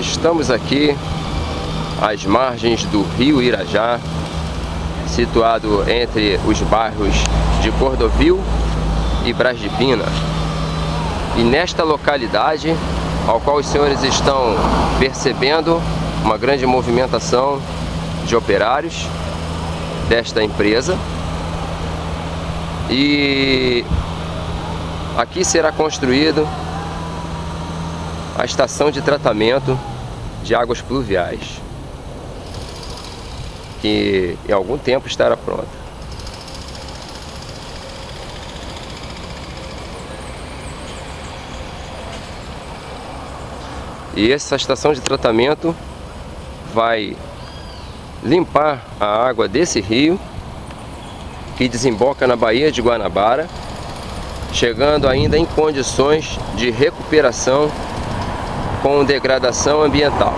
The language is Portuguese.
Estamos aqui às margens do rio Irajá, situado entre os bairros de Cordovil e Brás de Pina. E nesta localidade, ao qual os senhores estão percebendo uma grande movimentação de operários desta empresa. E aqui será construído a estação de tratamento de águas pluviais, que em algum tempo estará pronta. E essa estação de tratamento vai limpar a água desse rio que desemboca na Baía de Guanabara, chegando ainda em condições de recuperação com degradação ambiental.